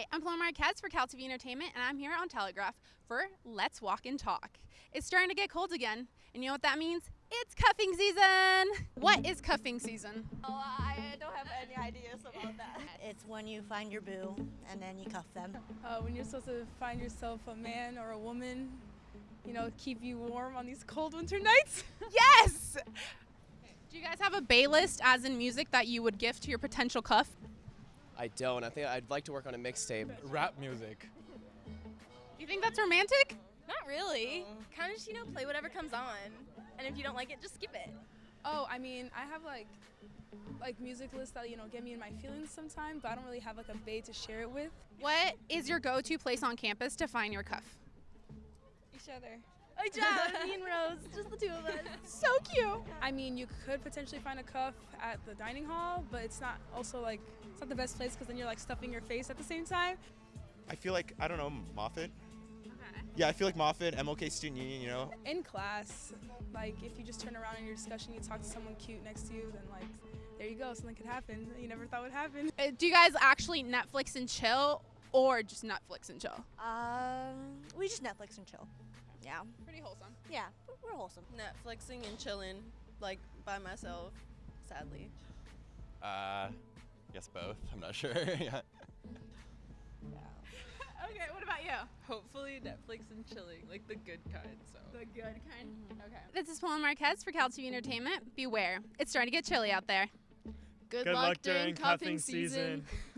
Hi, I'm Paloma Marquez for Cal TV Entertainment, and I'm here on Telegraph for Let's Walk and Talk. It's starting to get cold again, and you know what that means? It's cuffing season! What is cuffing season? Oh, I don't have any ideas about that. It's when you find your boo and then you cuff them. uh, when you're supposed to find yourself a man or a woman, you know, keep you warm on these cold winter nights. Yes! Do you guys have a bae list, as in music, that you would gift to your potential cuff? I don't. I think I'd like to work on a mixtape. Rap music. You think that's romantic? Not really. Uh-huh. Kind of just, you know, play whatever comes on. And if you don't like it, just skip it. Oh, I mean, I have like like music lists that you know get me in my feelings sometimes, but I don't really have like a bae to share it with. What is your go to place on campus to find your cuff? Each other. Oh, job, me and Rose, just the two of us. So cute! I mean, you could potentially find a cuff at the dining hall, but it's not also like it's not the best place because then you're like stuffing your face at the same time. I feel like I don't know Moffitt. Yeah, I feel like Moffitt, MLK Student Union. You know, In class, like if you just turn around in your discussion, you talk to someone cute next to you, then like there you go, something could happen that you never thought would happen. Uh, do you guys actually Netflix and chill, or just Netflix and chill? Um, we just Netflix and chill. Yeah, Pretty wholesome. yeah, we're wholesome. Netflixing and chilling, like by myself, sadly. Uh, guess both. I'm not sure. yeah. Okay, what about you? Hopefully Netflix and chilling, like the good kind. So The good kind. Okay. This is Paula Marquez for Cal TV Entertainment. Beware, it's starting to get chilly out there. good, Good luck during cuffing season.